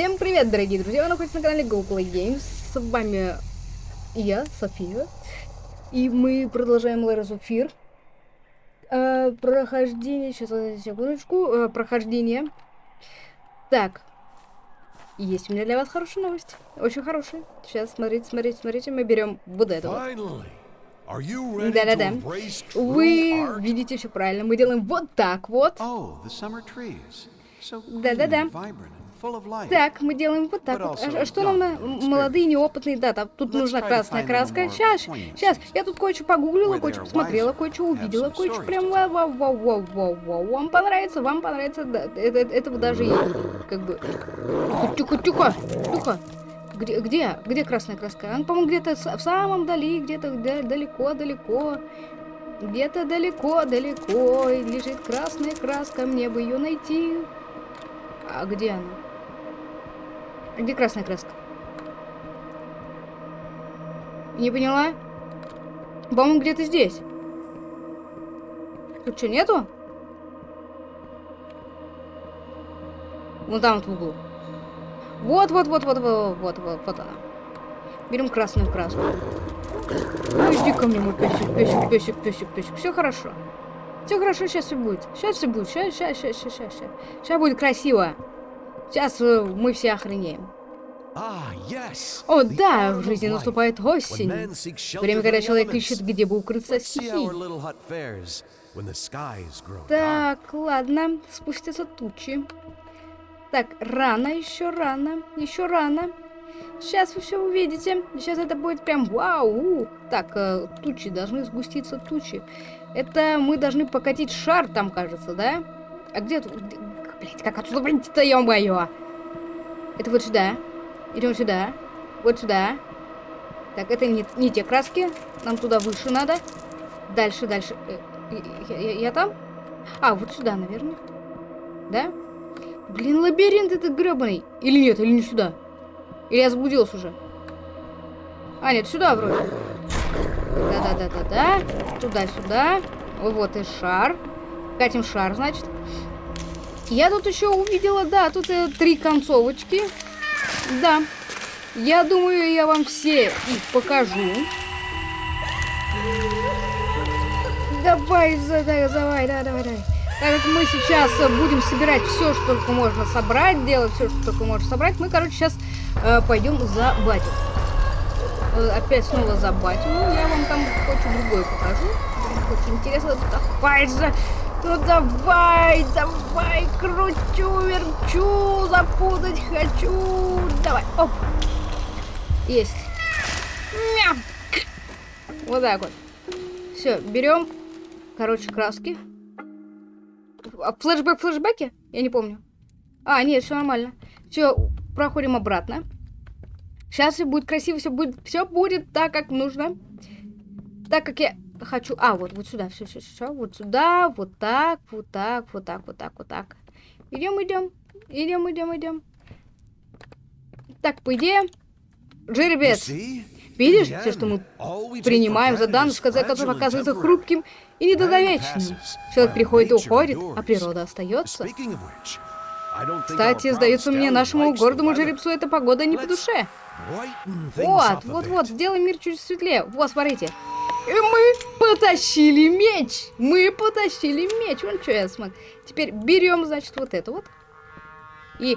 Всем привет, дорогие друзья! Вы находитесь на канале GoPlay Games. С вами я, София. И мы продолжаем of Fear. Э, прохождение... Сейчас, секундочку. Э, прохождение. Так. Есть у меня для вас хорошая новость. Очень хорошая. Сейчас, смотрите, смотрите, смотрите. Мы берем вот это вот. Да-да-да. Вы видите все правильно. Мы делаем вот так вот. Да-да-да. Так, мы делаем вот так вот. А, что нам на... молодые, неопытные, да, там, тут нужна красная краска. Сейчас, сейчас, я тут кое-что погуглила, кое-что посмотрела, кое-что увидела, кое-что прям вау, вау, вау, вау, вау, вау. Вам понравится, вам понравится, да, это, этого даже и, как бы... Тихо, тихо, тихо. Где, где, где красная краска? Он, по-моему, где-то в самом дали, где-то далеко-далеко. Где-то далеко-далеко лежит красная краска, мне бы ее найти. А где она? Где красная краска? Не поняла? По-моему, где-то здесь. Тут что, нету? Вон там вот в углу. Вот, вот, вот, вот, вот, вот, вот, вот она. Берем красную краску. Ну, иди ко мне, мой песик, песик, песик, песик, песик. Все хорошо. Все хорошо, сейчас все будет. Сейчас все будет. Сейчас, сейчас, сейчас, сейчас, сейчас. Сейчас будет красиво. Сейчас э, мы все охренеем. Ah, О, да, в жизни наступает осень. Время, когда человек ищет, где бы укрыться от стихий. Так, ладно, спустятся тучи. Так, рано, еще рано, еще рано. Сейчас вы все увидите. Сейчас это будет прям вау. Так, э, тучи, должны сгуститься тучи. Это мы должны покатить шар там, кажется, да? А где? Блять, как отсюда выйти-то, ё-моё? Это вот сюда. Идем сюда. Вот сюда. Так, это не, не те краски. Нам туда выше надо. Дальше, дальше. Э, я, я, я там? А, вот сюда, наверное. Да? Блин, лабиринт этот гребаный. Или нет, или не сюда. Или я заблудился уже. А, нет, сюда вроде. Да-да-да-да-да. Туда-сюда. Вот и шар. Катим шар, значит. Я тут еще увидела, да, тут э, три концовочки. Да. Я думаю, я вам все их покажу. Давай, давай, давай, давай, давай. Так как мы сейчас э, будем собирать все, что только можно собрать, делать все, что только можно собрать, мы, короче, сейчас э, пойдем за батю. Э, опять снова за батю. Ну, я вам там кое-что другое покажу. Очень интересно. Давай же. Ну давай, давай, кручу, верчу, запутать хочу. Давай, оп. Есть. Мям. Вот так вот. Все, берем, короче, краски. А флешбэк, флешбеки? Я не помню. А, нет, все нормально. Все, проходим обратно. Сейчас все будет красиво, все будет, все будет так, как нужно. Так как я хочу... А, вот, вот сюда, все, все, все, вот сюда, вот так, вот так, вот так, вот так, вот так. Идем, идем, идем, идем, идем. Так, по идее, жеребец. Видишь, все, что мы принимаем за данность, концов оказывается хрупким и недолговечным. Человек приходит и уходит, а природа остается. Кстати, сдается мне, нашему гордому жеребцу эта погода не по душе. Вот, вот, вот, сделай мир чуть светлее. Вот, смотрите. И мы потащили меч. Мы потащили меч. Вон что я смотрю. Теперь берем, значит, вот это вот. И...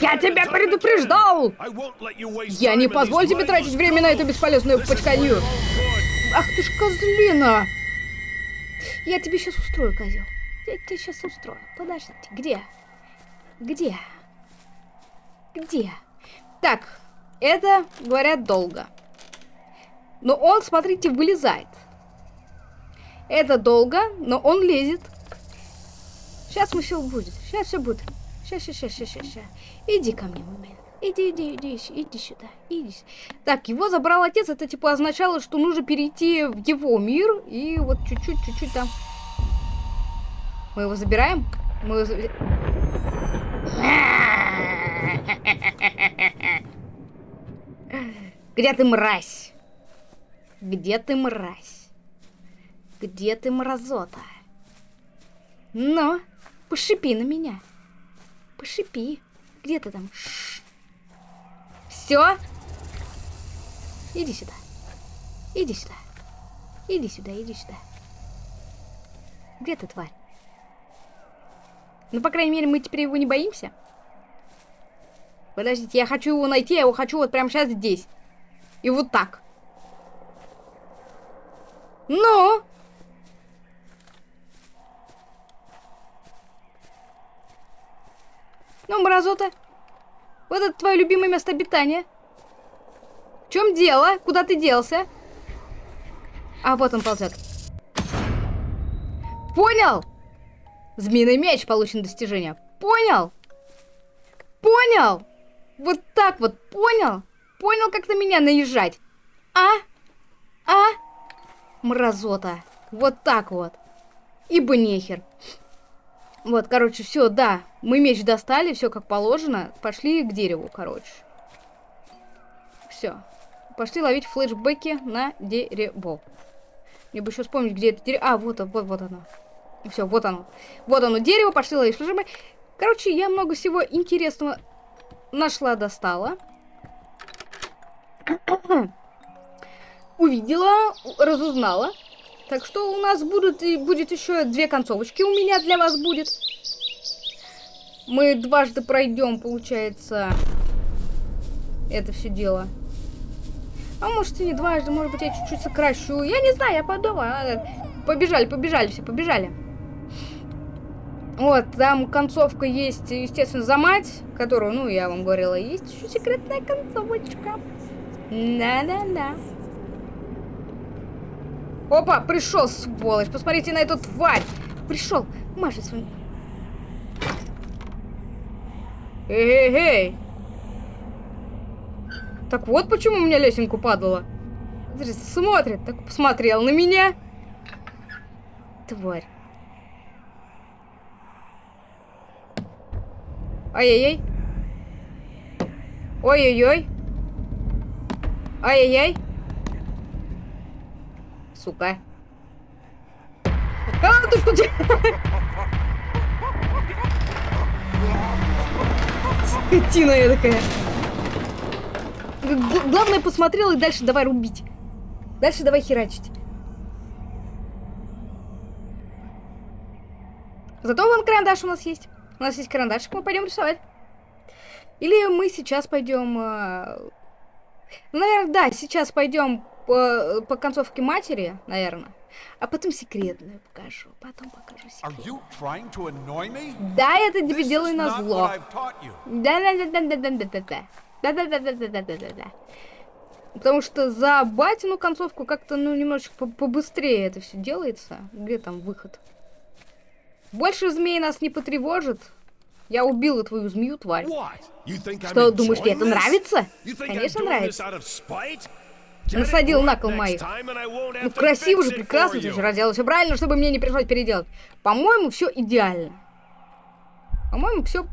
Я тебя предупреждал! Я не позволю тебе тратить время на эту бесполезную почканью. Ах ты ж козлина! Я тебе сейчас устрою, козел. Я тебе сейчас устрою. Подождите, где? Где? Где? Так, это, говорят, долго. Но он, смотрите, вылезает. Это долго, но он лезет. Сейчас мы все будет. Сейчас все будет. Сейчас, сейчас, сейчас, сейчас, сейчас. Иди ко мне, момент. Иди, иди, иди, иди сюда. Иди. Так, его забрал отец. Это типа означало, что нужно перейти в его мир. И вот чуть-чуть, чуть-чуть там. Мы его забираем? Мы его забираем. Где ты, мразь? Где ты, мразь? Где ты, мразота? Ну, пошипи на меня. Пошипи. Где ты там? Все? Иди сюда. Иди сюда. Иди сюда, иди сюда. Где ты, тварь? Ну, по крайней мере, мы теперь его не боимся. Подождите, я хочу его найти, я его хочу вот прямо сейчас здесь. И вот так. Ну? Ну, мразота. Вот это твое любимое место обитания. В чем дело? Куда ты делся? А, вот он ползет. Понял? Змеиный меч получен достижение. Понял? Понял? Вот так вот, понял? Понял, как на меня наезжать? А? А? Мразота. Вот так вот. Ибо нехер. Вот, короче, все, да. Мы меч достали, все как положено. Пошли к дереву, короче. Все. Пошли ловить флешбеки на дерево. Мне бы еще вспомнить, где это дерево. А, вот, вот, вот оно. Все, вот оно. Вот оно, дерево, пошли ловить флешбеки. Короче, я много всего интересного нашла, достала. Увидела, разузнала. Так что у нас будут, будет еще две концовочки у меня для вас будет. Мы дважды пройдем, получается, это все дело. А может и не дважды, может быть я чуть-чуть сокращу. Я не знаю, я подумаю. Побежали, побежали все, побежали. Вот, там концовка есть, естественно, за мать, которую, ну, я вам говорила, есть еще секретная концовочка. Да-да-да. Опа, пришел, сволочь. Посмотрите на эту тварь. Пришел. Машет своим. Эй-эй-эй. Так вот почему у меня лесенку падала. Смотрит, так посмотрел на меня. Тварь. Ай-яй-яй. Ой-ой-ой. Ай-яй-яй. Сука. А, ты что делаешь? Скотина я такая. Главное, посмотрел и дальше давай рубить. Дальше давай херачить. Зато вон карандаш у нас есть. У нас есть карандашик, мы пойдем рисовать. Или мы сейчас пойдем... Э... Ну, наверное, да, сейчас пойдем по, по концовке матери, наверное. А потом секретную покажу. Потом покажу секретную. Да, я это тебе делаю на зло. Да-да-да-да-да-да-да-да. Да-да-да-да-да-да-да-да. да да Потому что за батину концовку как-то, ну, немножечко по побыстрее это все делается. Где там выход? Больше змей нас не потревожит. Я убила твою змею, тварь. Что, думаешь, мне это нравится? Конечно, нравится. Насадил на кол моих. Ну, красиво же, прекрасно, ты же разделал все правильно, чтобы мне не пришлось переделать. По-моему, все идеально. По-моему, все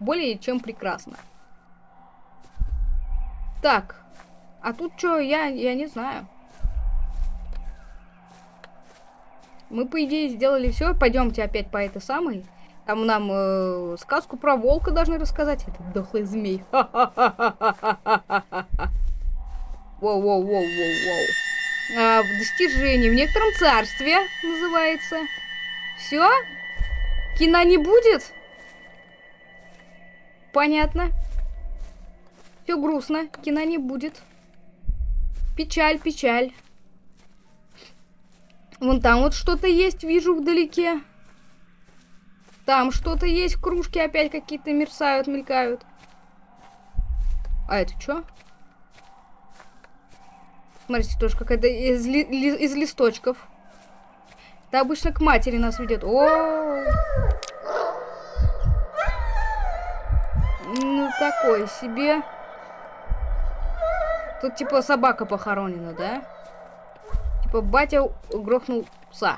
более чем прекрасно. Так. А тут что, я, я не знаю. Мы, по идее, сделали все. Пойдемте опять по этой самой. Там нам э, сказку про волка должны рассказать. Это дохлый змей. Воу-воу-воу-воу-воу. А, достижение в некотором царстве называется. Все? Кино не будет? Понятно. Все грустно. Кино не будет. Печаль, печаль. Вон там вот что-то есть, вижу вдалеке. Там что-то есть, кружки опять какие-то мерцают, мелькают. А это что? Смотрите, тоже какая-то из, ли, ли, из листочков. Это обычно к матери нас ведет. О, -о! Ну, такой себе. Тут типа собака похоронена, да? Типа батя грохнул пса.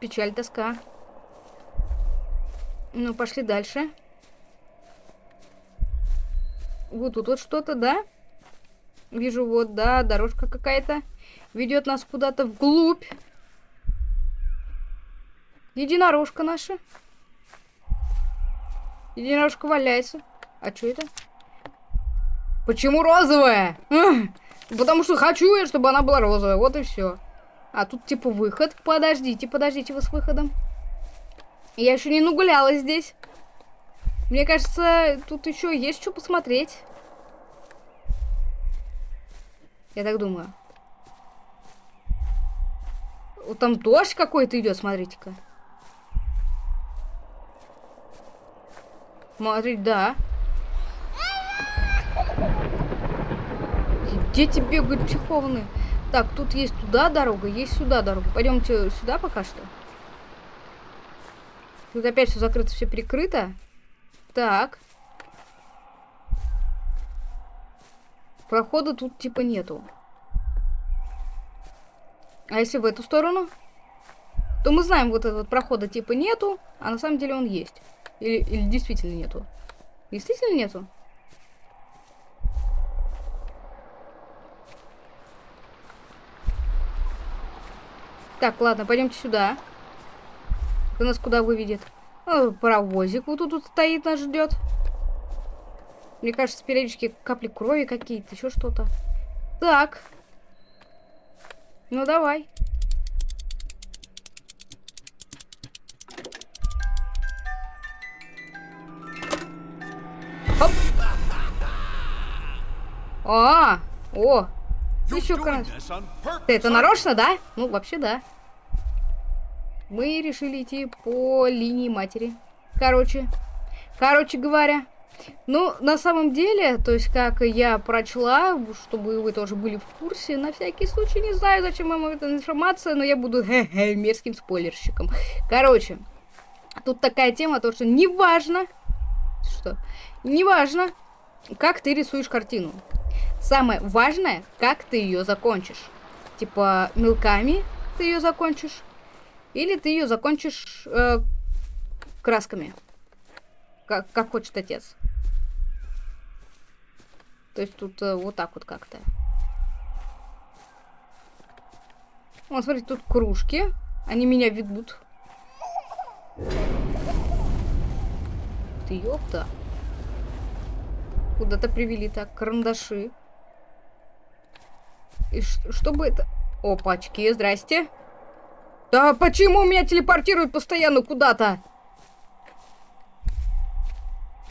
Печаль, тоска. Ну, пошли дальше. Вот тут вот что-то, да? Вижу, вот, да, дорожка какая-то. Ведет нас куда-то вглубь. Единорожка наша. Единорожка валяется. А что это? Почему розовая? Потому что хочу я, чтобы она была розовая. Вот и все. А тут типа выход. Подождите, подождите вы с выходом. Я еще не нагулялась здесь. Мне кажется, тут еще есть что посмотреть. Я так думаю. Вот там дождь какой-то идет, смотрите-ка. Смотри, да. Дети бегают психованные. Так, тут есть туда дорога, есть сюда дорога. Пойдемте сюда пока что. Тут опять все закрыто, все перекрыто. Так. Прохода тут типа нету. А если в эту сторону? То мы знаем, вот этого прохода типа нету, а на самом деле он есть. Или, или действительно нету. Действительно нету? Так, ладно, пойдемте сюда. Это нас куда выведет? О, паровозик вот тут, тут стоит, нас ждет. Мне кажется, периодически капли крови какие-то, еще что-то. Так. Ну, давай. Оп. А, о, еще красиво. Это нарочно, да? Ну, вообще, да. Мы решили идти по линии матери. Короче, короче говоря. Ну, на самом деле, то есть, как я прочла, чтобы вы тоже были в курсе, на всякий случай, не знаю, зачем вам эта информация, но я буду хе -хе, мерзким спойлерщиком. Короче, тут такая тема, то, что неважно, что, неважно, как ты рисуешь картину. Самое важное, как ты ее закончишь. Типа мелками ты ее закончишь, или ты ее закончишь э, красками, как, как хочет отец. То есть тут э, вот так вот как-то. Вот, смотрите, тут кружки. Они меня ведут. Ты ёпта. Куда-то привели так, карандаши. И что бы это... Опачки, здрасте. Да почему меня телепортируют постоянно куда-то?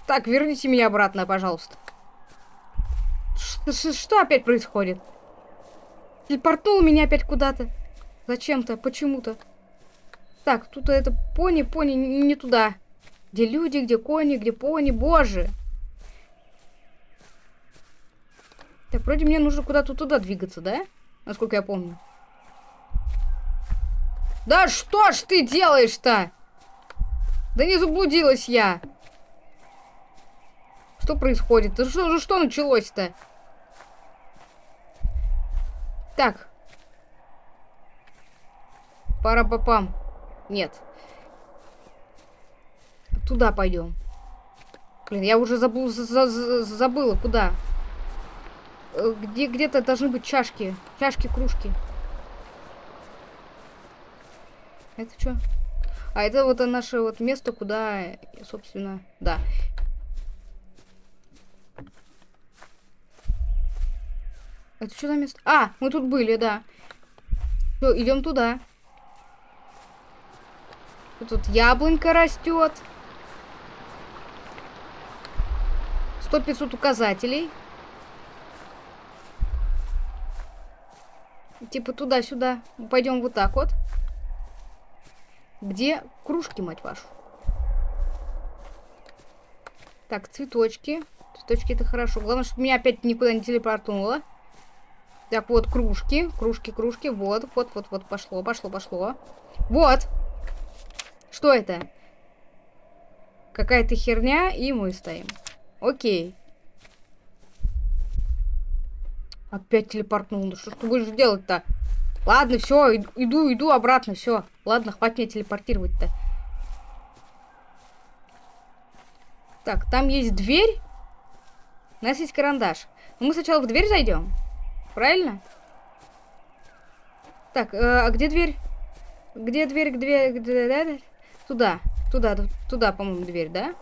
Так, верните меня обратно, пожалуйста. Ш что опять происходит? Телепортнул меня опять куда-то. Зачем-то, почему-то. Так, тут это пони, пони, не туда. Где люди, где кони, где пони, боже. Так, вроде мне нужно куда-то туда двигаться, да? Насколько я помню. Да что ж ты делаешь-то? Да не заблудилась я. Что происходит? Да что, ну что началось-то? Так. Пара попам. Нет. Туда пойдем. Блин, я уже забыл, за, за, забыла, куда. Э, где где-то должны быть чашки. Чашки, кружки. Это что? А это вот наше вот место, куда, собственно, да. Это что за место? А, мы тут были, да. Все, идем туда. Тут яблонька растет. Сто пятьсот указателей. Типа туда-сюда. Пойдем вот так вот. Где кружки, мать вашу? Так, цветочки. Цветочки это хорошо. Главное, чтобы меня опять никуда не телепортнуло. Так, вот кружки. Кружки, кружки. Вот, вот, вот, вот. Пошло, пошло, пошло. Вот. Что это? Какая-то херня, и мы стоим. Окей. Опять телепортнул. Ну что ты будешь делать-то? Ладно, все, иду, иду обратно, все. Ладно, хватит мне телепортировать-то. Так, там есть дверь. У нас есть карандаш. Но мы сначала в дверь зайдем. Правильно? Так, э, а где дверь? Где дверь? Где, где? Туда, туда, туда, по-моему, дверь, да?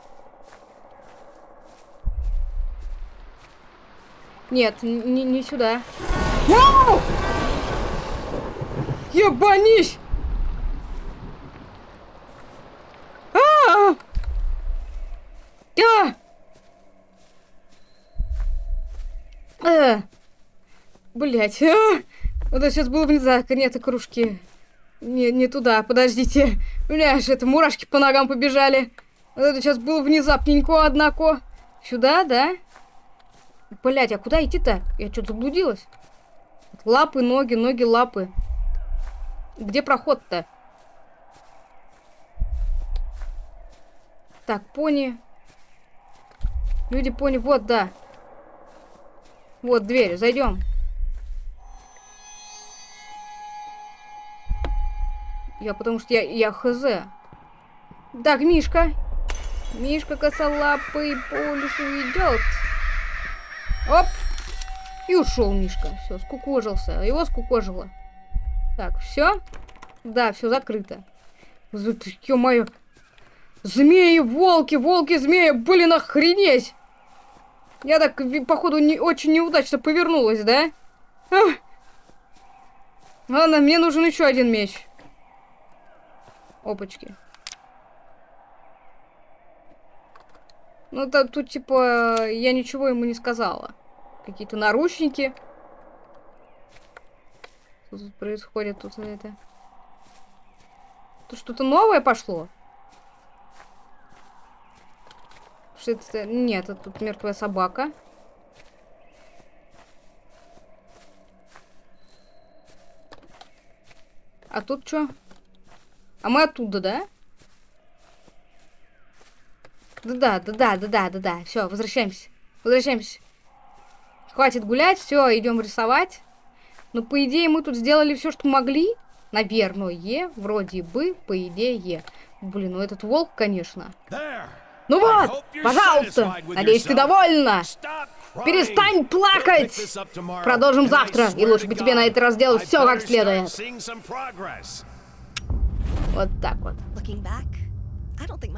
Нет, не, не сюда. Вау! Ебанись! А! -а, -а! А! Блять. А! Вот это сейчас было внезапно. Нет, кружки. Не, не туда, подождите. Бля, это мурашки по ногам побежали. Вот это сейчас было внезапненько, однако. Сюда, да? Блять, а куда идти-то? Я что-то заблудилась. Лапы, ноги, ноги, лапы. Где проход-то? Так, пони. Люди, пони, вот, да. Вот дверь, зайдем. Я потому что я, я хз. Так, Мишка. Мишка косолапый по лесу. Оп! И ушел Мишка. Все, скукожился. Его скукожило. Так, все? Да, все закрыто. Ё-моё. Змеи, волки, волки, змеи. Блин, охренеть. Я так, походу, не, очень неудачно повернулась, да? Ах. Ладно, мне нужен еще один меч. Опачки. Ну, то, тут, типа, я ничего ему не сказала. Какие-то наручники. Что тут происходит? Тут это... Тут что-то новое пошло? Что это? Нет, это тут мертвая собака. А тут что? А мы оттуда, да? Да-да, да-да, да-да, да-да. Все, возвращаемся. Возвращаемся. Хватит гулять, все, идем рисовать. Ну, по идее, мы тут сделали все, что могли. Наверное, вроде бы, по идее. Блин, ну этот волк, конечно. Ну вот, пожалуйста, надеюсь, ты довольна. Перестань плакать! Продолжим завтра, и лучше бы тебе на этот раз сделать все как следует. Вот так вот.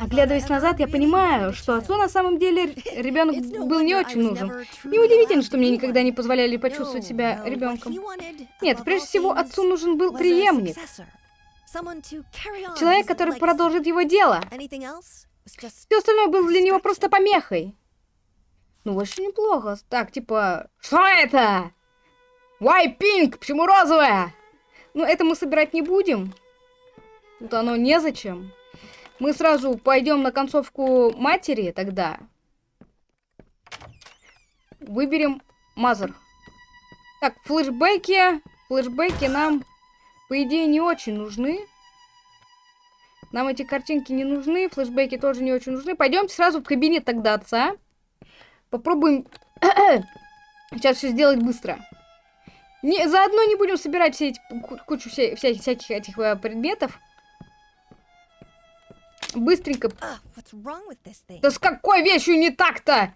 Оглядываясь назад, я понимаю, что отцу на самом деле ребенок был не очень нужен. Неудивительно, что мне никогда не позволяли почувствовать себя ребенком. Нет, прежде всего, отцу нужен был преемник. Человек, который продолжит его дело. Все остальное было для него просто помехой. Ну, очень неплохо. Так, типа, что это? Why pink? Почему розовая? Ну, это мы собирать не будем. Тут оно незачем. Мы сразу пойдем на концовку матери тогда. Выберем мазер. Так, флешбеки. Флешбеки нам, по идее, не очень нужны. Нам эти картинки не нужны, флешбеки тоже не очень нужны. Пойдемте сразу в кабинет тогда отца. Попробуем сейчас все сделать быстро. Не, заодно не будем собирать все эти, кучу вся, вся, всяких этих э, предметов. Быстренько. Да с какой вещью не так-то?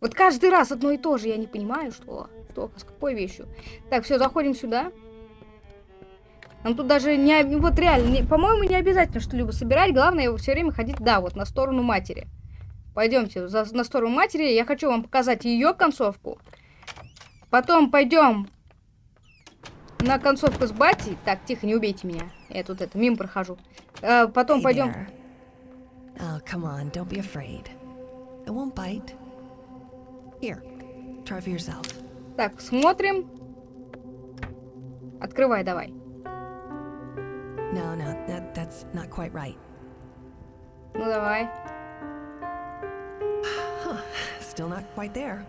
Вот каждый раз одно и то же, я не понимаю, что, что с какой вещью. Так, все, заходим сюда. Нам тут даже не... Вот реально, по-моему, не обязательно что-либо собирать. Главное, все время ходить, да, вот на сторону матери. Пойдемте за, на сторону матери. Я хочу вам показать ее концовку. Потом пойдем на концовку с батей. Так, тихо, не убейте меня. Я тут это, мимо прохожу. А, потом hey пойдем... Oh, come on, don't be afraid. It won't bite. Here, try for yourself. Так, смотрим. Открывай давай. No, no, that, that's not quite right. Ну давай. Still not quite there.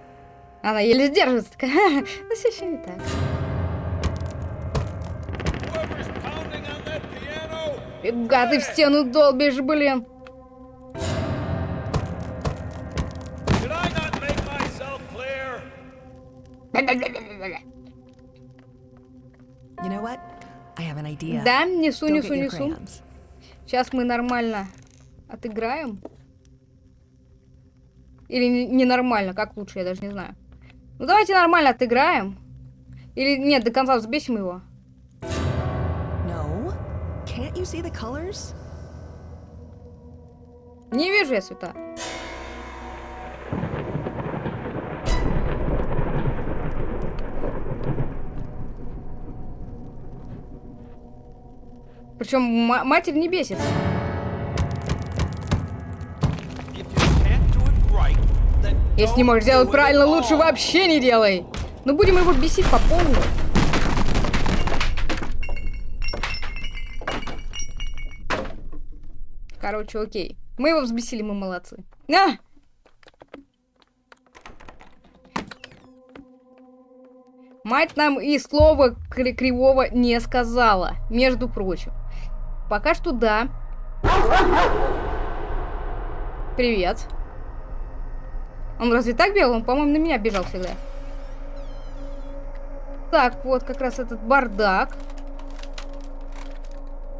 Она еле держится. Ну все еще не так. Фига ты в стену долбишь, блин. Да, несу, несу, несу. Сейчас мы нормально отыграем. Или ненормально, не как лучше, я даже не знаю. Ну давайте нормально отыграем. Или нет, до конца взбесим его. No. Can't you you see the colors? Не вижу я цвета. Причем матерь не бесится. Если не можешь сделать правильно, лучше вообще не делай. Но будем его бесить по полной. Короче, окей. Мы его взбесили, мы молодцы. А! Мать нам и слова кривого не сказала, между прочим. Пока что да. Привет. Он разве так бегал? Он, по-моему, на меня бежал всегда. Так, вот как раз этот бардак.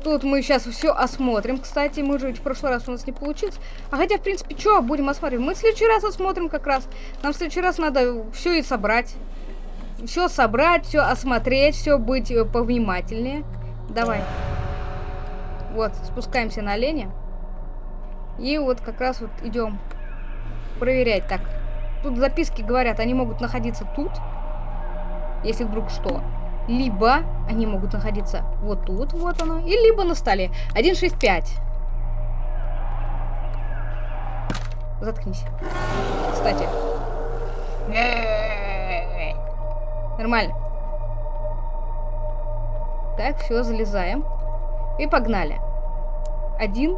Тут мы сейчас все осмотрим. Кстати, мы же в прошлый раз у нас не получилось. А хотя, в принципе, что будем осматривать? Мы в следующий раз осмотрим как раз. Нам в следующий раз надо все и собрать. Все собрать, все осмотреть, все быть э, повнимательнее. Давай. Вот, спускаемся на оленя. И вот как раз вот идем проверять. Так, тут записки говорят, они могут находиться тут, если вдруг что. Либо они могут находиться вот тут, вот оно, и либо на столе. 165. Заткнись. Кстати. Нормально. Так, все, залезаем. И погнали. Один.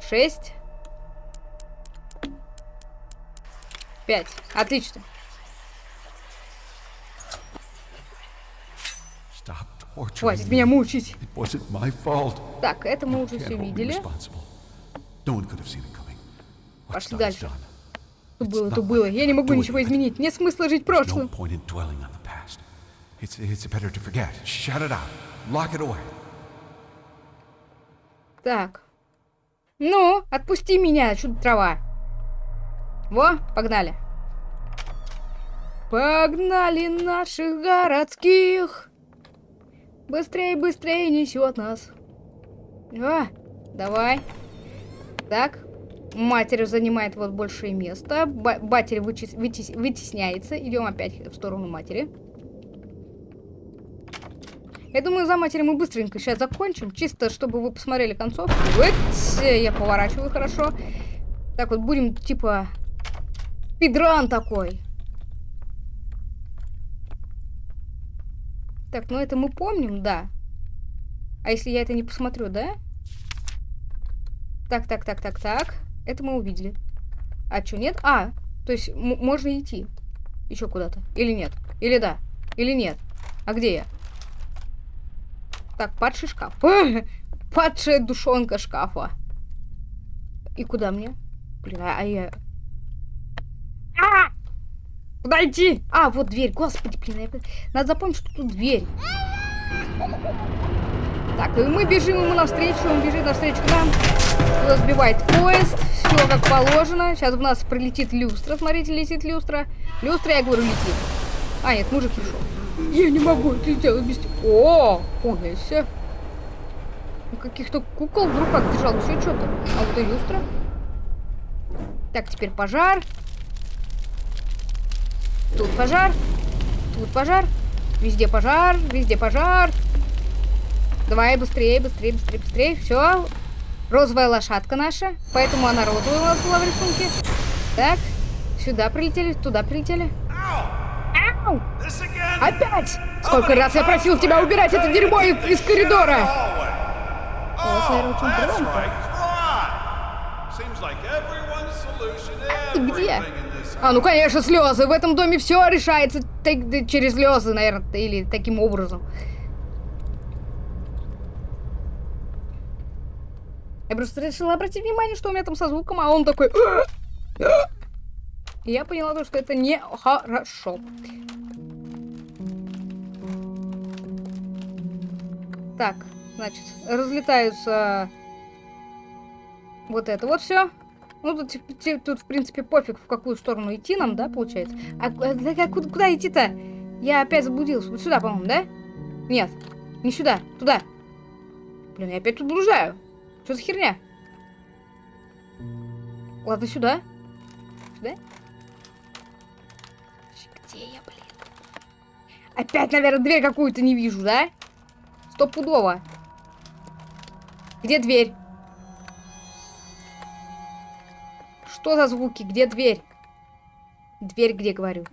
Шесть. Пять. Отлично. Хватит меня мучить. Так, это мы уже все видели. Пошли дальше. Что было, то было. Я не могу ничего изменить. Нет смысла жить прошлым. Так. Ну, отпусти меня, чудо трава. Во, погнали. Погнали наших городских. Быстрее, быстрее несет нас. А, давай. Так. Матерь занимает вот большее место. Ба батер вытес вытес вытесняется. Идем опять в сторону матери. Я думаю, за матери мы быстренько сейчас закончим. Чисто, чтобы вы посмотрели концовку. Я поворачиваю хорошо. Так вот, будем, типа, спидран такой. Так, ну это мы помним, да. А если я это не посмотрю, да? Так, так, так, так, так. Это мы увидели. А что, нет? А, то есть можно идти. Еще куда-то. Или нет? Или да? Или нет? А где я? Так, падший шкаф. Падшая душонка шкафа. И куда мне? Блин, а, а я... А! Куда идти? А, вот дверь. Господи, блин, я... надо запомнить, что тут дверь. Так, и мы бежим ему навстречу, он бежит навстречу к нам. Сбивает поезд, все как положено. Сейчас в нас прилетит люстра, смотрите, летит люстра. Люстра, я говорю, летит. А, нет, мужик пришел. Я не могу это сделать без тебя. О, понял все. Каких-то кукол в руках держал, еще что-то. А вот и люстра. Так, теперь пожар. Тут пожар. Тут пожар. Везде пожар. Везде пожар. Давай быстрее, быстрее, быстрее, быстрее. Все. Розовая лошадка наша. Поэтому она розовая у нас была в рисунке. Так. Сюда прилетели, туда прилетели. Опять! Сколько раз я просил тебя убирать это дерьмо из, коридора! Очень громко. Где? А, ну конечно, слезы. В этом доме все решается через слезы, наверное, или таким образом. Я просто решила обратить внимание, что у меня там со звуком, а он такой... И я поняла, что это не хорошо. Так, значит, разлетаются вот это вот все. Ну, тут, тут, в принципе, пофиг, в какую сторону идти нам, да, получается? А, а куда, куда идти-то? Я опять заблудился. Вот сюда, по-моему, да? Нет. Не сюда, туда. Блин, я опять тут блуждаю. Что за херня? Ладно, сюда. Сюда? Где я, блин? Опять, наверное, дверь какую-то не вижу, да? Стопудово. Где дверь? Что за звуки? Где дверь? Дверь где, говорю?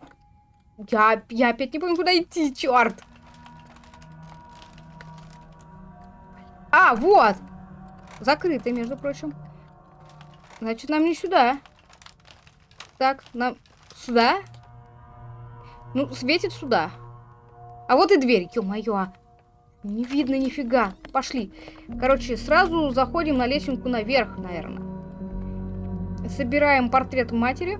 Я, я опять не помню, куда идти, черт! А, вот! Закрыто, между прочим. Значит, нам не сюда. Так, нам сюда? Ну, светит сюда. А вот и дверь, ё-моё. Не видно нифига. Пошли. Короче, сразу заходим на лесенку наверх, наверное. Собираем портрет матери.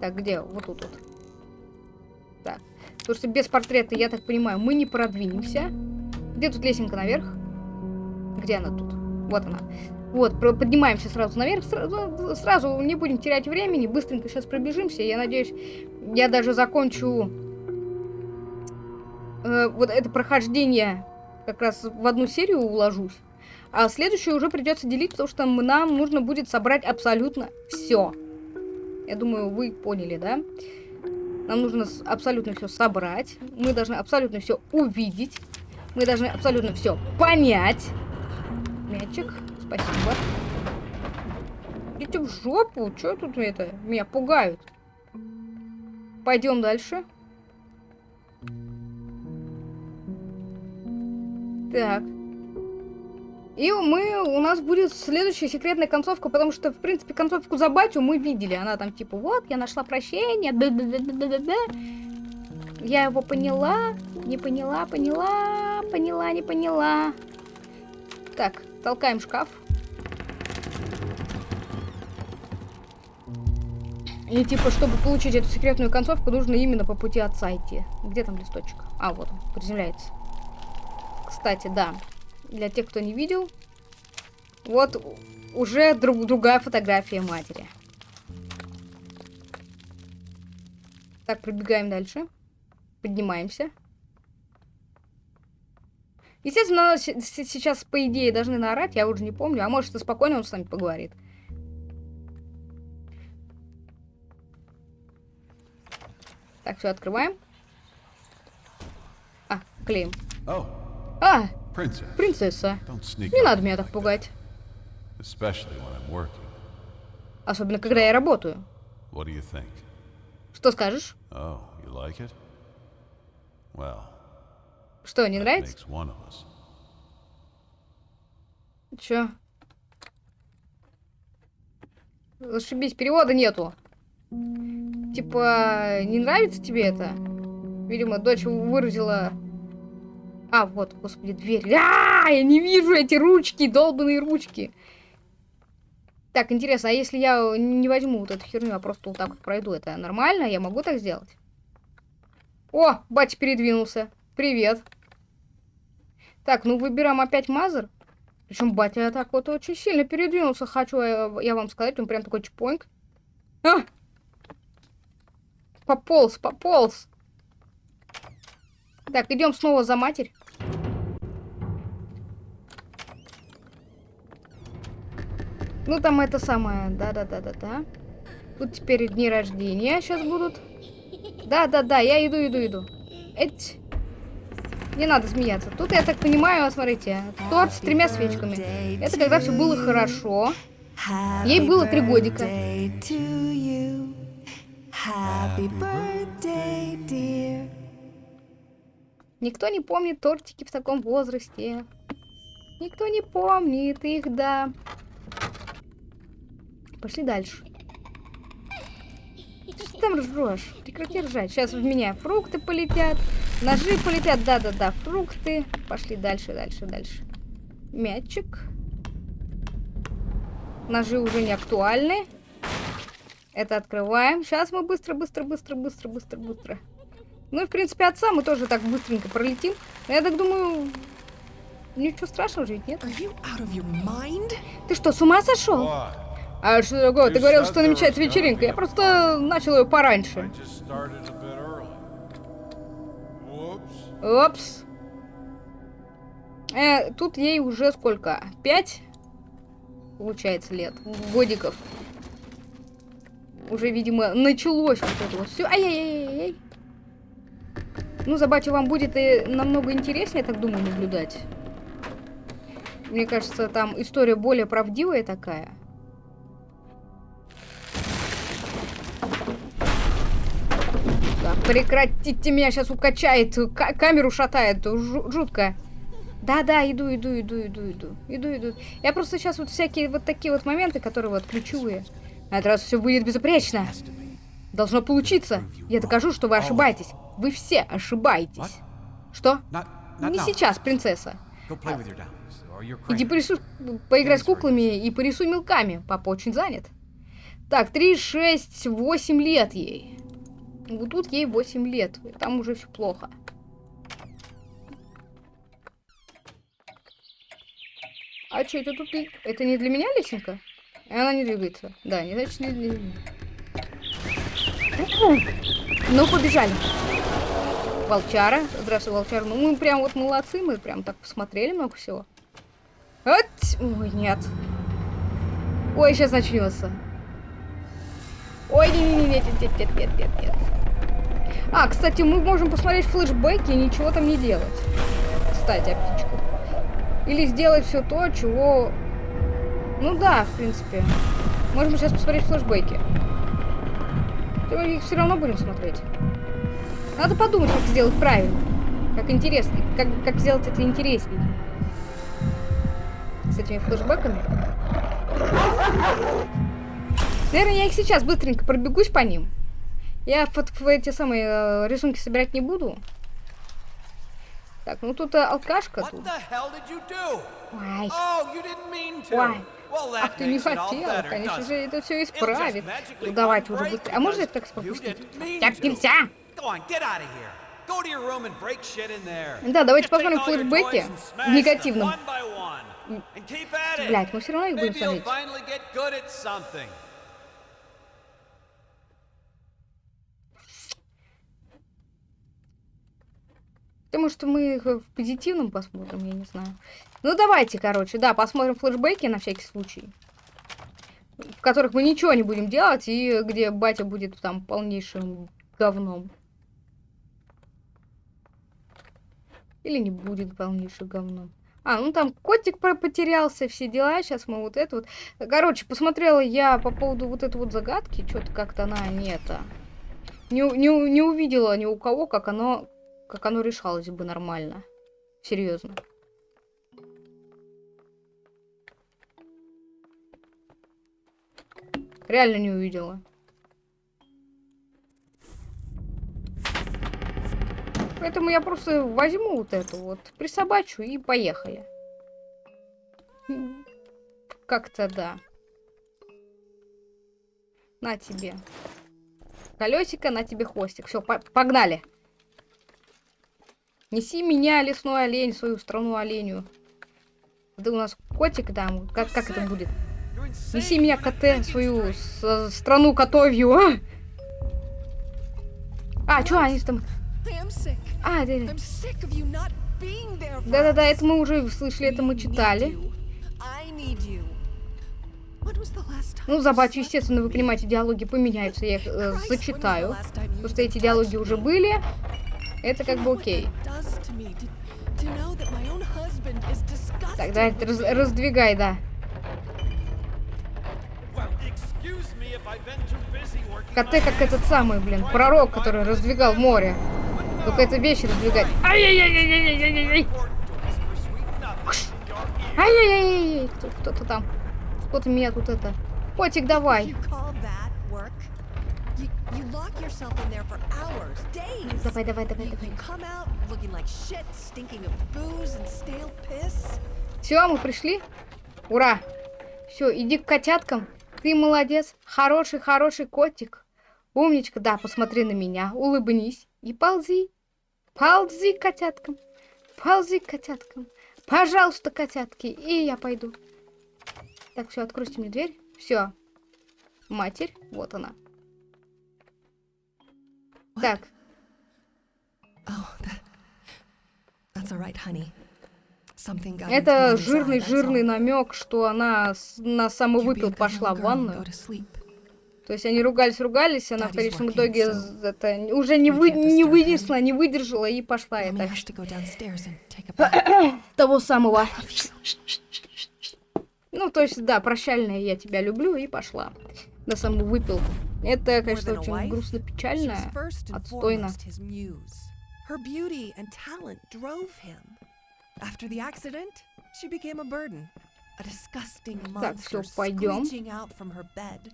Так, где? Вот тут вот. Так. Потому что без портрета, я так понимаю, мы не продвинемся. Где тут лесенка наверх? Где она тут? Вот она. Вот, поднимаемся сразу наверх, сразу, сразу не будем терять времени, быстренько сейчас пробежимся. Я надеюсь, я даже закончу э, вот это прохождение как раз в одну серию уложусь. А следующую уже придется делить, потому что нам нужно будет собрать абсолютно все. Я думаю, вы поняли, да? Нам нужно абсолютно все собрать. Мы должны абсолютно все увидеть. Мы должны абсолютно все понять. Мячик, спасибо. Идите в жопу. Что тут это? Меня пугают. Пойдем дальше. Так. И мы, у нас будет следующая секретная концовка, потому что, в принципе, концовку за батю мы видели. Она там типа, вот, я нашла прощение, да да да да да да Я его поняла, не поняла, поняла, поняла, не поняла. Так, толкаем шкаф. И типа, чтобы получить эту секретную концовку, нужно именно по пути отца идти. Где там листочек? А, вот он, приземляется. Кстати, да для тех, кто не видел, вот уже друг, другая фотография матери. Так, пробегаем дальше. Поднимаемся. Естественно, сейчас, по идее, должны наорать, я уже не помню. А может, и спокойно он с нами поговорит. Так, все, открываем. А, клеим. Oh. А, Принцесса. Не надо меня так пугать. Особенно, когда я работаю. Что скажешь? Oh, Что, не нравится? Чё? Зашибись, перевода нету. Типа, не нравится тебе это? Видимо, дочь выразила а, вот, господи, дверь. А, я не вижу эти ручки, долбанные ручки. Так, интересно, а если я не возьму вот эту херню, а просто вот так вот пройду, это нормально? Я могу так сделать? О, батя передвинулся. Привет. Так, ну выбираем опять мазер. Причем батя так вот очень сильно передвинулся, хочу я, я вам сказать. Он прям такой чпоньк. А! Пополз, пополз. Так, идем снова за матерь. Ну, там это самое, да-да-да-да-да. Тут теперь дни рождения сейчас будут. Да-да-да, я иду, иду, иду. Эть. Не надо смеяться. Тут, я так понимаю, смотрите, торт с тремя свечками. Это когда все было хорошо. Ей было три годика. Никто не помнит тортики в таком возрасте. Никто не помнит их, да. Пошли дальше. Что ты там ржешь? Прекрати ржать. Сейчас в меня фрукты полетят. Ножи полетят. Да-да-да, фрукты. Пошли дальше, дальше, дальше. Мячик. Ножи уже не актуальны. Это открываем. Сейчас мы быстро, быстро, быстро, быстро, быстро, быстро. Ну и, в принципе, отца мы тоже так быстренько пролетим. Но я так думаю, ничего страшного же ведь нет. Ты что, с ума сошел? А что такое? Ты говорил, что намечается вечеринка. Я просто начал ее пораньше. Опс. Э, тут ей уже сколько? Пять? Получается, лет. Годиков. Уже, видимо, началось вот это вот все. Ай-яй-яй-яй. Ну, за батю вам будет и намного интереснее, я так думаю, наблюдать. Мне кажется, там история более правдивая такая. Так, прекратите меня, сейчас укачает, ка камеру шатает, Жу жутко. Да-да, иду, иду, иду, иду, иду, иду, иду. Я просто сейчас вот всякие вот такие вот моменты, которые вот ключевые. На этот раз все будет безупречно. Должно получиться. Я докажу, что вы ошибаетесь. Вы все ошибаетесь. Что? Не сейчас, принцесса. Иди порисуй, поиграй с куклами и порисуй мелками. Папа очень занят. Так, 3, 6, 8 лет ей. Вот тут ей 8 лет. Там уже все плохо. А что это тут? Это не для меня лесенка? Она не двигается. Да, не значит не меня. Ну, побежали. Волчара. Здравствуй, Волчара. Ну, мы прям вот молодцы. Мы прям так посмотрели много всего. Вот. Ой, нет. Ой, сейчас начнется. Ой, не, не, не, нет, нет, нет, нет, нет, нет. А, кстати, мы можем посмотреть флешбеки и ничего там не делать. Кстати, о птичку. Или сделать все то, чего... Ну да, в принципе. Можем сейчас посмотреть флешбеки. Мы их все равно будем смотреть. Надо подумать, как сделать правильно. Как интересно. Как, как сделать это интереснее. С этими флешбеками. Наверное, я их сейчас быстренько пробегусь по ним. Я эти самые э, рисунки собирать не буду. Так, ну тут э, алкашка тут. Ой. Ой. Ах, ты не хотела. Конечно же, это все исправит. Давайте уже быстрее. А можно так пропустить? Так нельзя! Да, давайте посмотрим флешбеки в негативном. Блять, мы все равно их будем смотреть. Потому что мы их в позитивном посмотрим, я не знаю. Ну, давайте, короче, да, посмотрим флешбеки на всякий случай. В которых мы ничего не будем делать, и где батя будет там полнейшим говном. Или не будет полнейшим говном. А, ну там котик потерялся, все дела. Сейчас мы вот это вот... Короче, посмотрела я по поводу вот этой вот загадки. Что-то как-то она не это... Не, не, не увидела ни у кого, как оно как оно решалось бы нормально. Серьезно. Реально не увидела. Поэтому я просто возьму вот эту вот, присобачу и поехали. Как-то да. На тебе. Колесико, на тебе хвостик. Все, по погнали. Неси меня, лесной олень, свою страну оленю. Да у нас котик там. Как, как это будет? Неси меня, КТ, свою страну котовью. А, а что они там? А, да, да, да, это мы уже слышали, это мы читали. Ну, за батю, естественно, вы понимаете, диалоги поменяются, я их э, зачитаю. Потому что эти диалоги уже были. Это как бы окей. Тогда раз, раздвигай, да. КТ как этот самый, блин, пророк, который раздвигал море. Только это вещи раздвигать. Ай-яй-яй-яй-яй-яй-яй! Ай-яй-яй-яй! Кто-то там. Кто-то меня тут это... Котик, давай. Yourself in there for hours, days. Давай, давай, давай, давай. Come out looking like shit, stinking of booze and stale piss. Все, мы пришли. Ура! Все, иди к котяткам. Ты молодец. Хороший, хороший котик. Умничка, да, посмотри на меня. Улыбнись и ползи. Ползи к котяткам. Ползи к котяткам. Пожалуйста, котятки. И я пойду. Так, все, откройте мне дверь. Все. Матерь, вот она. Into Это Mommy's eye, жирный, that's жирный all. намек, что она на самовыпил пошла в ванную. То есть они ругались, ругались, она в конечном итоге это уже не, вы, не вынесла, не выдержала и пошла это того самого. Ну, то есть, да, прощальная я тебя люблю и пошла. На саму выпил. Это, конечно, очень грустно печально. отстойно. foremost his muse. Her beauty and talent drove him. After the accident, she became a burden. A disgusting Так, monster всё, пойдём. screeching out from her bed.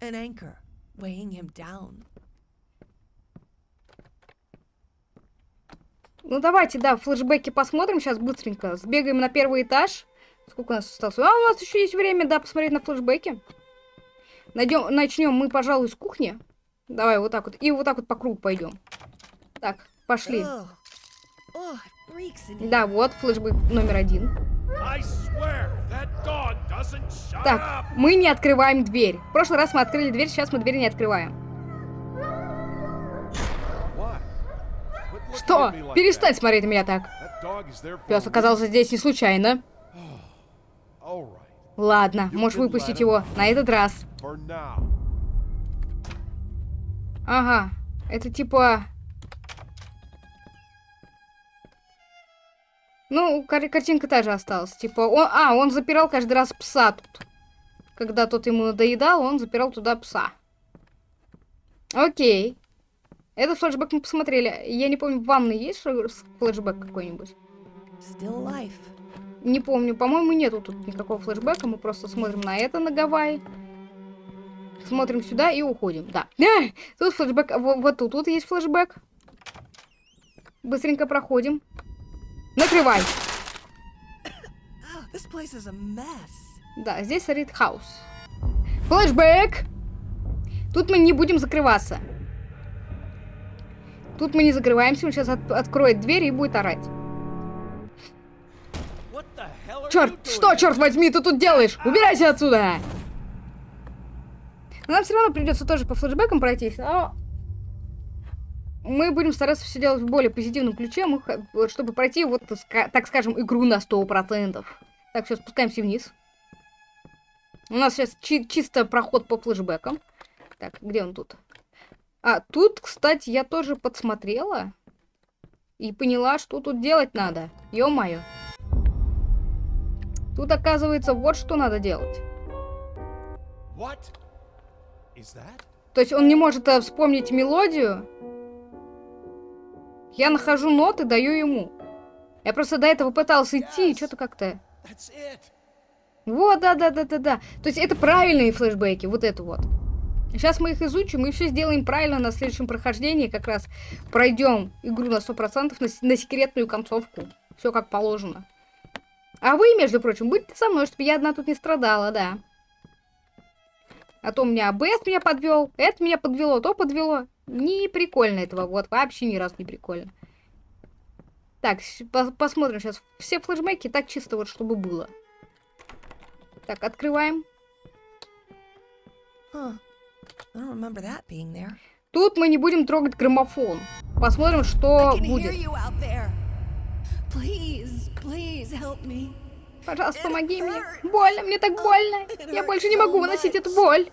An anchor weighing him down. Ну, давайте, да, флешбеки посмотрим сейчас быстренько. Сбегаем на первый этаж. Сколько у нас осталось? А, у нас еще есть время, да, посмотреть на флешбеки. Найдем, начнем мы, пожалуй, с кухни. Давай, вот так вот. И вот так вот по кругу пойдем. Так, пошли. Да, вот флешбэк номер один. Так, мы не открываем дверь. В прошлый раз мы открыли дверь, сейчас мы дверь не открываем. Что? Перестань смотреть на меня так. Пес оказался здесь не случайно. Ладно, можешь выпустить его на этот раз. Ага, это типа... Ну, кар- картинка та же осталась. Типа, он... А, он запирал каждый раз пса тут. Когда тот ему надоедал, он запирал туда пса. Окей. Этот флешбэк мы посмотрели. Я не помню, в ванной есть флешбэк какой-нибудь? Still life. Не помню. По-моему, нету тут никакого флешбэка. Мы просто смотрим на это, на Гавайи. Смотрим сюда и уходим. Да. А, Тут флешбэк. во- Вот, тут, тут есть флешбэк. Быстренько проходим. Накрывай. Да, здесь царит хаос. Флешбэк! Тут мы не будем закрываться. Тут мы не закрываемся. Он сейчас от- откроет дверь и будет орать. Черт, что, черт возьми, ты тут делаешь? Убирайся отсюда! Но нам все равно придется тоже по флешбекам пройтись, но мы будем стараться все делать в более позитивном ключе, чтобы пройти, вот, так скажем, игру на 100%. Так, все, спускаемся вниз. У нас сейчас чи- чисто проход по флешбекам. Так, где он тут? А, тут, кстати, я тоже подсмотрела и поняла, что тут делать надо. Ё-моё. Тут, оказывается, вот что надо делать. То есть он не может э, вспомнить мелодию. Я нахожу ноты, даю ему. Я просто до этого пытался идти, и что-то как-то... Вот, да-да-да-да-да. То есть это правильные флешбеки, вот это вот. Сейчас мы их изучим и все сделаем правильно на следующем прохождении. Как раз пройдем игру на 100% на, на секретную концовку. Все как положено. А вы, между прочим, будьте со мной, чтобы я одна тут не страдала, да. А то у меня АБС меня подвел, это меня подвело, то подвело. Не прикольно этого, вот, вообще ни разу не прикольно. Так, по- посмотрим сейчас все флешбеки, так чисто вот, чтобы было. Так, открываем. Huh. Тут мы не будем трогать граммофон. Посмотрим, что будет. You out there. Please, please help me. Пожалуйста, помоги мне. Больно, мне так больно. Я больше не могу выносить эту боль.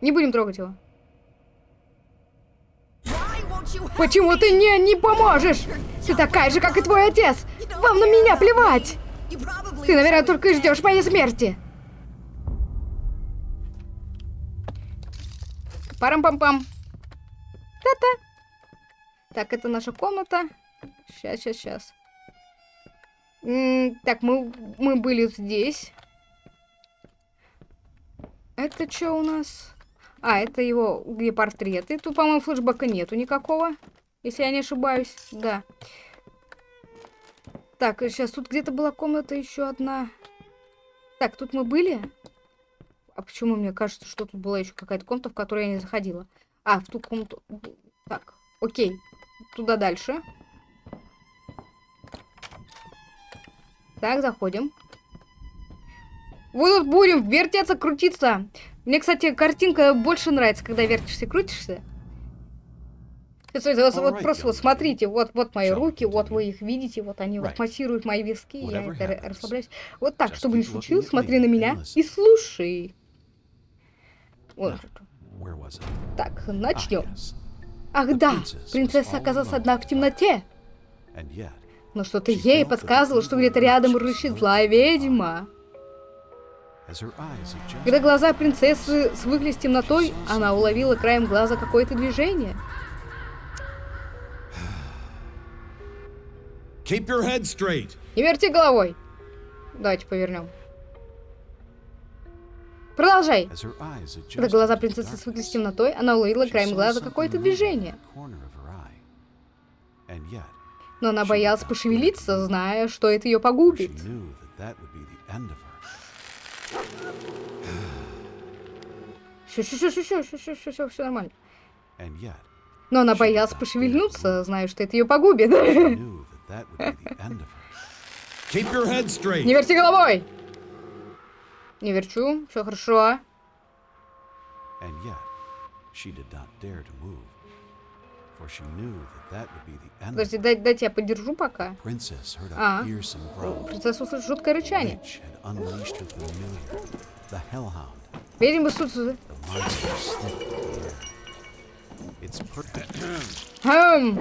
Не будем трогать его. Почему ты не, не поможешь? Ты такая же, как и твой отец. Вам на меня плевать. Ты, наверное, только и ждешь моей смерти. Парам-пам-пам. Та-та. Так, это наша комната. Сейчас, сейчас, сейчас. Так, мы, мы были здесь. Это что у нас? А, это его, где портреты. Тут, по-моему, флешбека нету никакого. Если я не ошибаюсь. Да. Так, сейчас тут где-то была комната еще одна. Так, тут мы были? А почему мне кажется, что тут была еще какая-то комната, в которую я не заходила? А, в ту комнату. Так, окей. Туда дальше. Так, заходим. Вот тут будем вертеться, крутиться. Мне, кстати, картинка больше нравится, когда вертишься, крутишься. Вот, вот просто вот смотрите, вот, вот мои руки, вот вы их видите, вот они вот массируют мои виски, я это расслабляюсь. Вот так, чтобы не случилось, смотри на меня и слушай. Вот. Так, Ah, начнем. Ах да, принцесса оказалась одна в темноте. Но что-то ей подсказывало, что где-то рядом рычит злая ведьма. Когда глаза принцессы свыклись с темнотой, она уловила краем глаза какое-то движение. Не верти головой. Давайте повернем. Продолжай. Когда глаза принцессы свыклись с темнотой, она уловила краем глаза какое-то движение. Но она боялась пошевелиться, зная, что это ее погубит. Все, все, все, все, все, все, все, все, все нормально. Но она боялась пошевельнуться, зная, что это ее погубит. Не верти головой! Не верчу, все хорошо. And yet, she did not dare to move, for she knew that that would be the end Подожди, her. дай, дайте я подержу пока. Princess heard А. a fearsome growl. Принцесса услышит жуткое рычание. Witch had unleashed her familiar, the hellhound. Ведьма тут... The monster sniffed the air. Its Хм,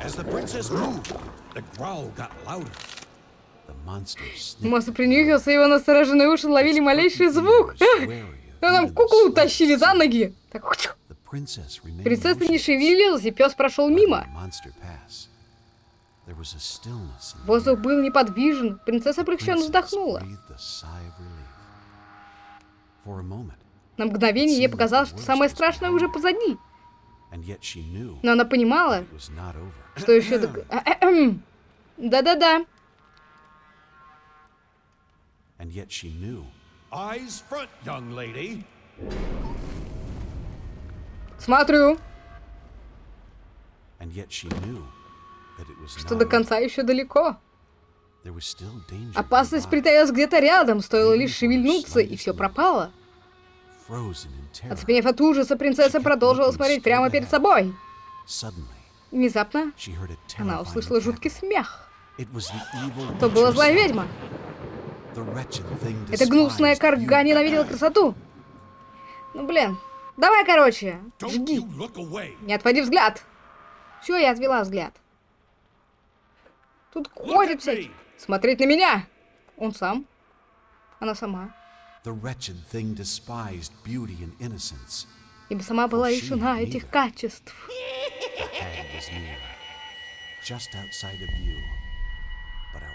As the princess moved, the growl got louder. Монстр принюхался, его настороженные уши ловили малейший звук. Нам ну, куклу тащили за ноги. Так, Принцесса не шевелилась, и пес прошел мимо. Воздух был неподвижен. Принцесса облегченно вздохнула. На мгновение ей показалось, что самое страшное уже позади. Но она понимала, что еще... Да-да-да. And yet she knew Eyes front, young lady. Смотрю, and yet she knew that it was что до конца еще далеко. There was still danger Опасность притаилась где-то рядом, стоило лишь шевельнуться, и все пропало. Frozen in terror, Оцепенев от ужаса, принцесса продолжила смотреть прямо перед собой. suddenly Внезапно она услышала жуткий смех. It was the evil То была witch злая ведьма. Эта гнусная карга ненавидела красоту. Ну, блин. Давай, короче, жги. Не отводи взгляд. Все, я отвела взгляд. Тут ходит всякий. Смотреть на меня. Он сам. Она сама. Ибо сама была лишена этих качеств.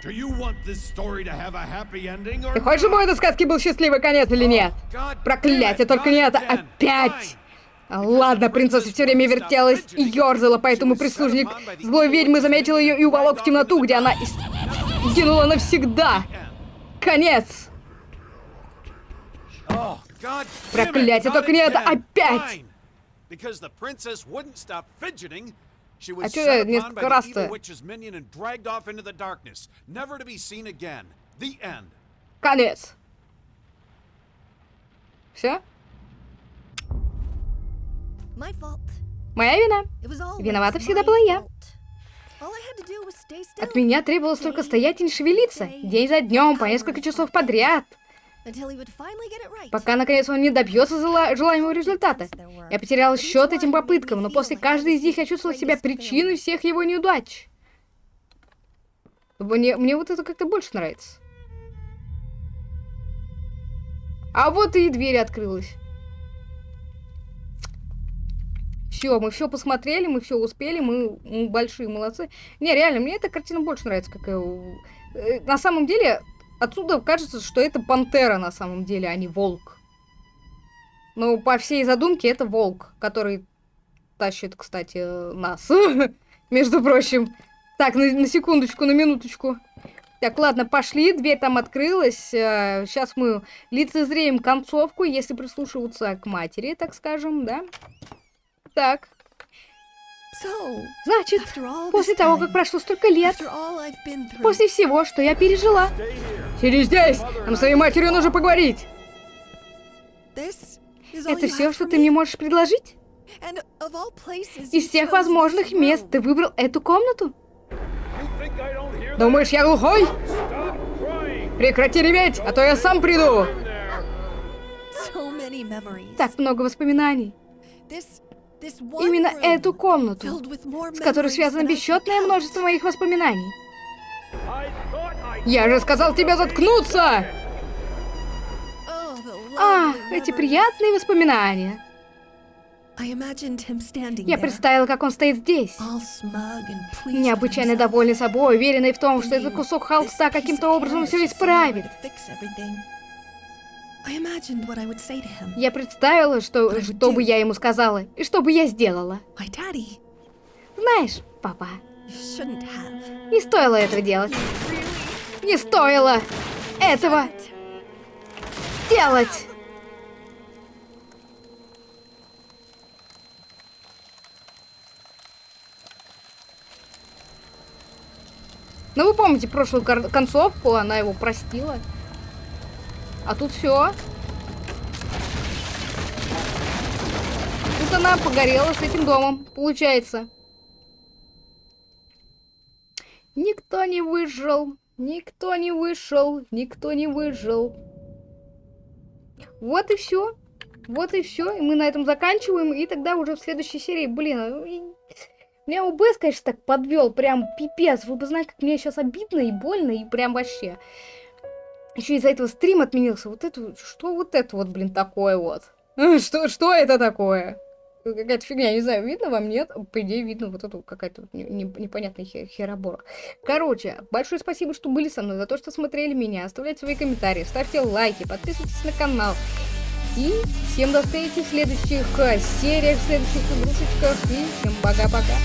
Ты хочешь, чтобы у этой сказки был счастливый конец или нет? God damn Проклятие, только не это. Опять! А, Ладно, принцесса все время вертелась и ерзала, поэтому прислужник злой ведьмы заметил ее и уволок в темноту, где она сгинула навсегда. Конец! Oh, Проклятие, только не это. Опять! Fine. Because the princess wouldn't stop fidgeting, she а что я несколько раз-то? Конец. Все? Моя вина. Виновата всегда была я. От меня требовалось только стоять и не шевелиться. День за днем, по несколько часов подряд. Пока, наконец, он не добьется желаемого результата. Я потерял счет этим попыткам, но после каждой из них я чувствовала себя причиной всех его неудач. Мне, мне вот это как-то больше нравится. А вот и дверь открылась. Все, мы все посмотрели, мы все успели, мы, мы большие молодцы. Не, реально, мне эта картина больше нравится. Как, э, на самом деле, отсюда кажется, что это пантера на самом деле, а не волк. Но по всей задумке это волк, который тащит, кстати, э, нас. Между прочим. Так, на, на секундочку, на минуточку. Так, ладно, пошли, дверь там открылась. э, Сейчас мы лицезреем концовку, если прислушиваться к матери, так скажем, да? Так, значит, после того, как прошло столько лет, после всего, что я пережила, сиди здесь, нам с твоей матерью нужно поговорить. Это все, что ты мне можешь предложить? Из всех возможных мест ты выбрал эту комнату? Думаешь, я глухой? Прекрати реветь, а то я сам приду. Так много воспоминаний. Именно эту комнату, с которой связано бесчетное множество моих воспоминаний. Я же сказал тебе заткнуться! Oh, Ах, эти приятные воспоминания. Я представила, как он стоит здесь. Необычайно довольный собой, уверенный в том, что этот кусок "This холста каким-то образом все исправит. Я представила, что, что бы я ему сказала, и что бы я сделала. Знаешь, папа, не стоило этого делать. Не стоило этого делать. Ну, вы помните прошлую концовку, она его простила. А тут все. Тут она погорела с этим домом, получается. Никто не выжил, никто не вышел, никто не выжил. Вот и все. Вот и все. И мы на этом заканчиваем. И тогда уже в следующей серии, блин, ну меня ОБС, конечно, так подвел. Прям пипец. Вы бы знали, как мне сейчас обидно и больно, и прям вообще. Еще из-за этого стрим отменился. Вот это, что вот это вот, блин, такое вот? Что, что это такое? Какая-то фигня, не знаю, видно вам, нет? По идее, видно вот эту какая-то не- не- непонятная хе- херобора. Короче, большое спасибо, что были со мной, за то, что смотрели меня. Оставляйте свои комментарии, ставьте лайки, подписывайтесь на канал. И всем до встречи в следующих э, сериях, в следующих игрушечках. И всем пока-пока.